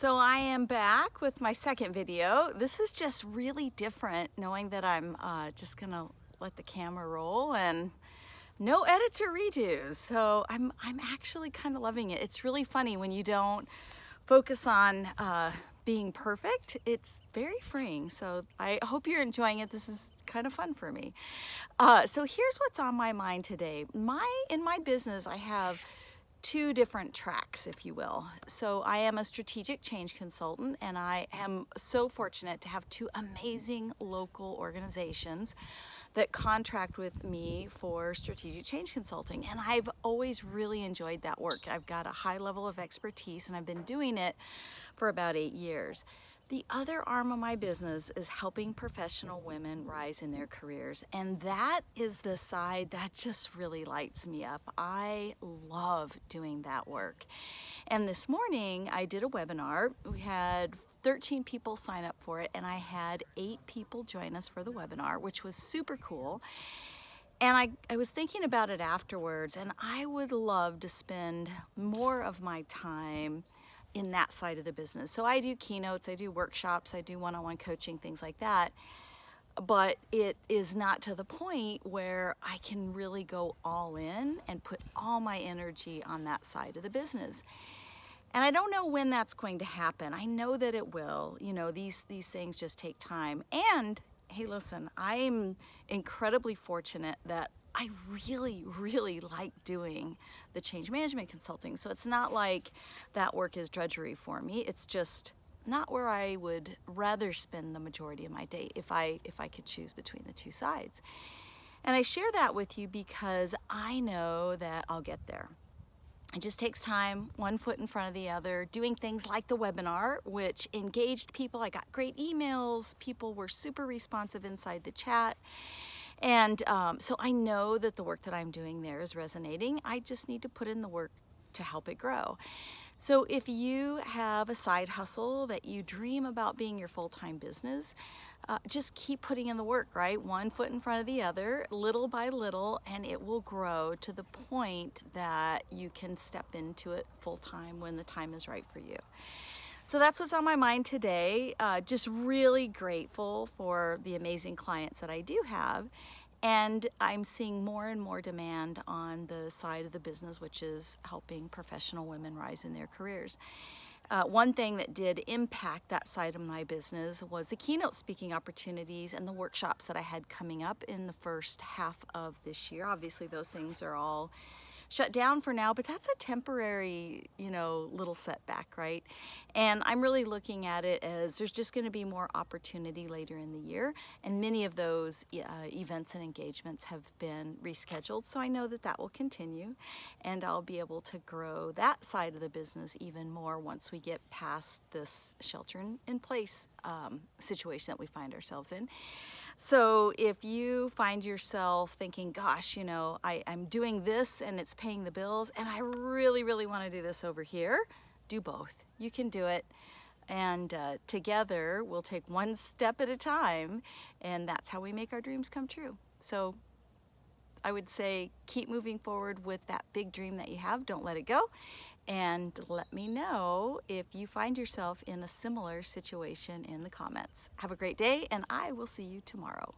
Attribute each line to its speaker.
Speaker 1: So I am back with my second video. This is just really different knowing that I'm uh, just gonna let the camera roll and no edits or redos. So I'm, I'm actually kind of loving it. It's really funny when you don't focus on uh, being perfect. It's very freeing. So I hope you're enjoying it. This is kind of fun for me. Uh, so here's what's on my mind today. My In my business, I have two different tracks, if you will. So I am a strategic change consultant and I am so fortunate to have two amazing local organizations that contract with me for strategic change consulting. And I've always really enjoyed that work. I've got a high level of expertise and I've been doing it for about eight years. The other arm of my business is helping professional women rise in their careers. And that is the side that just really lights me up. I love doing that work. And this morning I did a webinar. We had 13 people sign up for it and I had eight people join us for the webinar, which was super cool. And I, I was thinking about it afterwards and I would love to spend more of my time in that side of the business. So I do keynotes, I do workshops, I do one-on-one coaching, things like that. But it is not to the point where I can really go all in and put all my energy on that side of the business. And I don't know when that's going to happen. I know that it will. You know, these, these things just take time. And hey, listen, I'm incredibly fortunate that I really, really like doing the change management consulting. So it's not like that work is drudgery for me. It's just not where I would rather spend the majority of my day if I, if I could choose between the two sides. And I share that with you because I know that I'll get there. It just takes time, one foot in front of the other, doing things like the webinar, which engaged people. I got great emails. People were super responsive inside the chat. And um, so I know that the work that I'm doing there is resonating. I just need to put in the work to help it grow. So if you have a side hustle that you dream about being your full-time business, uh, just keep putting in the work, right? One foot in front of the other, little by little, and it will grow to the point that you can step into it full-time when the time is right for you. So that's what's on my mind today. Uh, just really grateful for the amazing clients that I do have. And I'm seeing more and more demand on the side of the business, which is helping professional women rise in their careers. Uh, one thing that did impact that side of my business was the keynote speaking opportunities and the workshops that I had coming up in the first half of this year. Obviously, those things are all shut down for now, but that's a temporary, you know, little setback, right? And I'm really looking at it as there's just going to be more opportunity later in the year, and many of those uh, events and engagements have been rescheduled, so I know that that will continue, and I'll be able to grow that side of the business even more once we get past this shelter in, place um, situation that we find ourselves in. So if you find yourself thinking, gosh, you know, I, I'm doing this and it's paying the bills and I really, really want to do this over here, do both. You can do it. And uh, together we'll take one step at a time and that's how we make our dreams come true. So I would say keep moving forward with that big dream that you have. Don't let it go. And let me know if you find yourself in a similar situation in the comments. Have a great day and I will see you tomorrow.